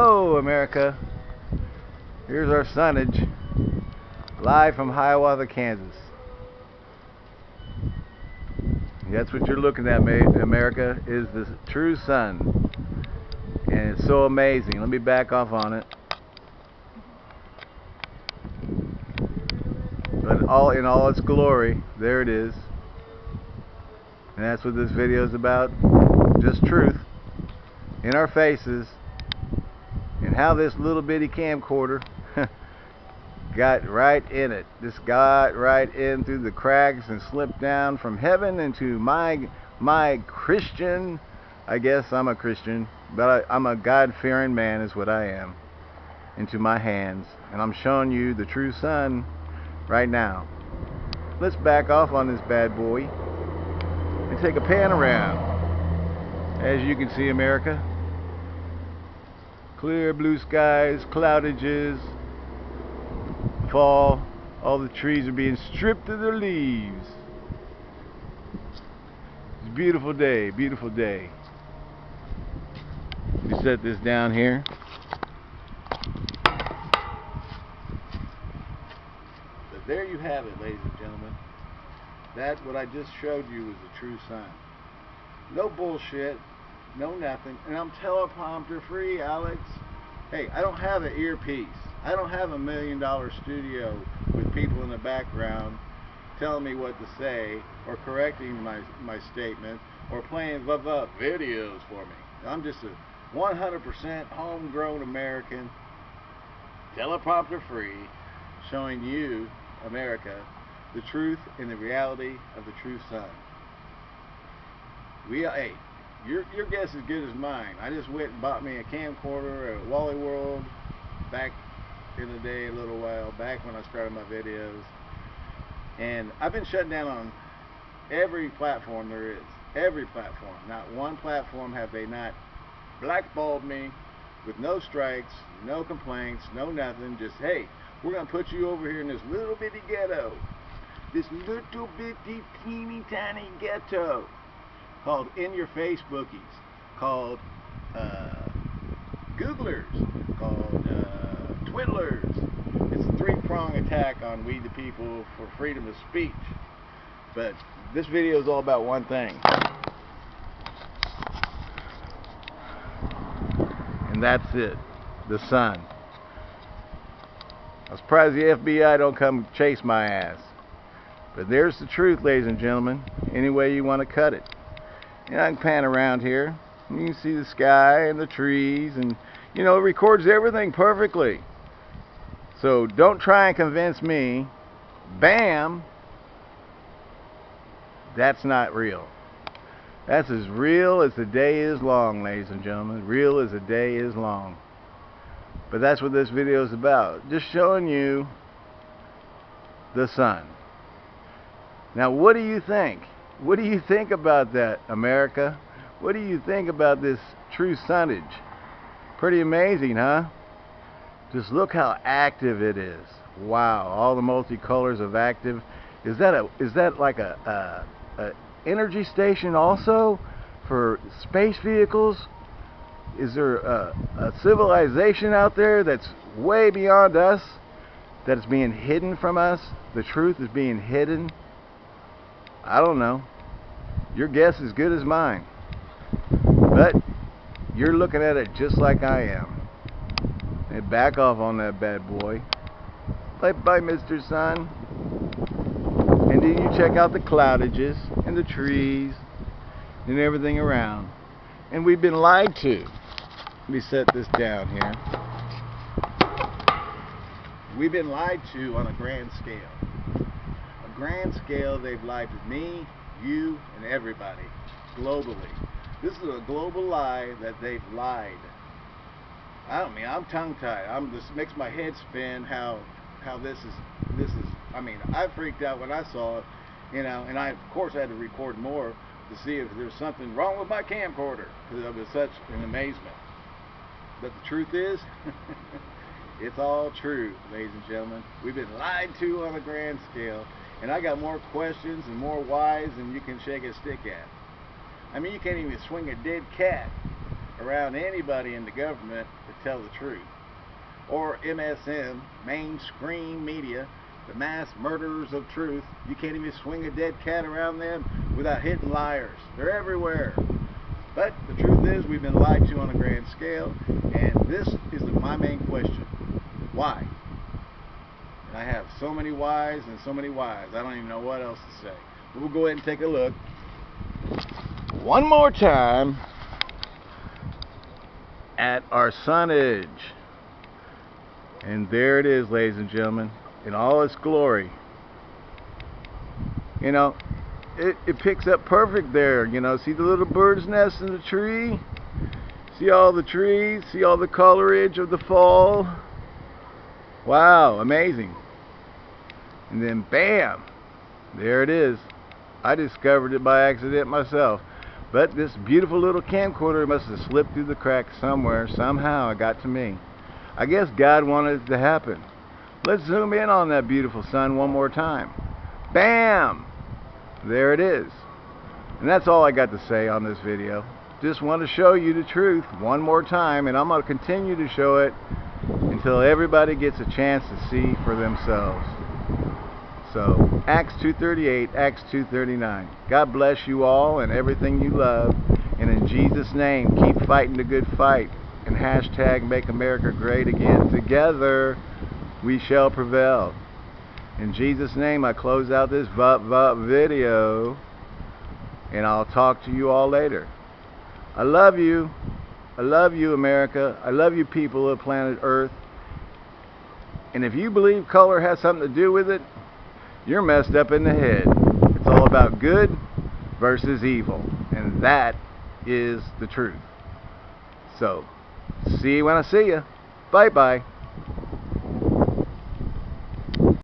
Hello, America. Here's our sunnage, live from Hiawatha, Kansas. That's what you're looking at, America, is the true sun. And it's so amazing. Let me back off on it. But all in all its glory, there it is. And that's what this video is about. Just truth in our faces how this little bitty camcorder got right in it. Just got right in through the cracks and slipped down from heaven into my my Christian. I guess I'm a Christian, but I, I'm a God-fearing man, is what I am. Into my hands, and I'm showing you the true sun right now. Let's back off on this bad boy and take a pan around. As you can see, America, clear blue skies, cloudages, fall, all the trees are being stripped of their leaves. It's a beautiful day, beautiful day. We set this down here. But there you have it, ladies and gentlemen. That, what I just showed you, is a true sign. No bullshit, no nothing. And I'm teleprompter free, Alex. Hey, I don't have an earpiece. I don't have a million dollar studio with people in the background telling me what to say or correcting my, my statement or playing blah, blah, videos for me. I'm just a 100% homegrown American, teleprompter free, showing you, America, the truth and the reality of the true sun. We, hey, your, your guess is good as mine. I just went and bought me a camcorder at Wally World back in the day a little while back when I started my videos. And I've been shut down on every platform there is. Every platform. Not one platform have they not blackballed me with no strikes, no complaints, no nothing. Just, hey, we're going to put you over here in this little bitty ghetto. This little bitty teeny tiny ghetto called In Your Face Bookies, called uh, Googlers, called uh, Twiddlers. It's a three-prong attack on we the people for freedom of speech. But this video is all about one thing. And that's it. The sun. I'm surprised the FBI don't come chase my ass. But there's the truth, ladies and gentlemen. Any way you want to cut it. And I can pan around here. You can see the sky and the trees and you know it records everything perfectly. So don't try and convince me, bam, that's not real. That's as real as the day is long, ladies and gentlemen. Real as the day is long. But that's what this video is about. Just showing you the sun. Now what do you think? What do you think about that, America? What do you think about this true sunnage? Pretty amazing, huh? Just look how active it is. Wow, all the multicolors of active. Is that a is that like a, a, a energy station also for space vehicles? Is there a, a civilization out there that's way beyond us that is being hidden from us? The truth is being hidden. I don't know. Your guess is good as mine. But you're looking at it just like I am. And back off on that bad boy. Bye bye, Mr. Sun. And then you check out the cloudages and the trees and everything around. And we've been lied to. Let me set this down here. We've been lied to on a grand scale grand scale, they've lied to me, you, and everybody, globally. This is a global lie that they've lied. I don't mean I'm tongue-tied. I'm just makes my head spin how how this is this is. I mean I freaked out when I saw it, you know, and I of course had to record more to see if there's something wrong with my camcorder because I was such an amazement. But the truth is, it's all true, ladies and gentlemen. We've been lied to on a grand scale. And I got more questions and more whys than you can shake a stick at. I mean, you can't even swing a dead cat around anybody in the government to tell the truth. Or MSM, mainstream media, the mass murderers of truth. You can't even swing a dead cat around them without hitting liars. They're everywhere. But the truth is, we've been lied to on a grand scale, and this is my main question. Why? And I have so many whys and so many whys. I don't even know what else to say. But we'll go ahead and take a look. One more time at our sonage. And there it is, ladies and gentlemen, in all its glory. You know, it, it picks up perfect there. You know, see the little bird's nest in the tree? See all the trees? See all the colorage of the fall? Wow, amazing. And then bam, there it is. I discovered it by accident myself. But this beautiful little camcorder must have slipped through the cracks somewhere, somehow it got to me. I guess God wanted it to happen. Let's zoom in on that beautiful sun one more time. Bam! There it is. And that's all I got to say on this video. Just want to show you the truth one more time, and I'm going to continue to show it until everybody gets a chance to see for themselves. So, Acts 2.38, Acts 2.39. God bless you all and everything you love. And in Jesus' name, keep fighting the good fight. And hashtag make America great again. Together, we shall prevail. In Jesus' name, I close out this VUP VUP video. And I'll talk to you all later. I love you. I love you, America. I love you, people of planet Earth. And if you believe color has something to do with it, you're messed up in the head. It's all about good versus evil. And that is the truth. So, see you when I see you. Bye-bye.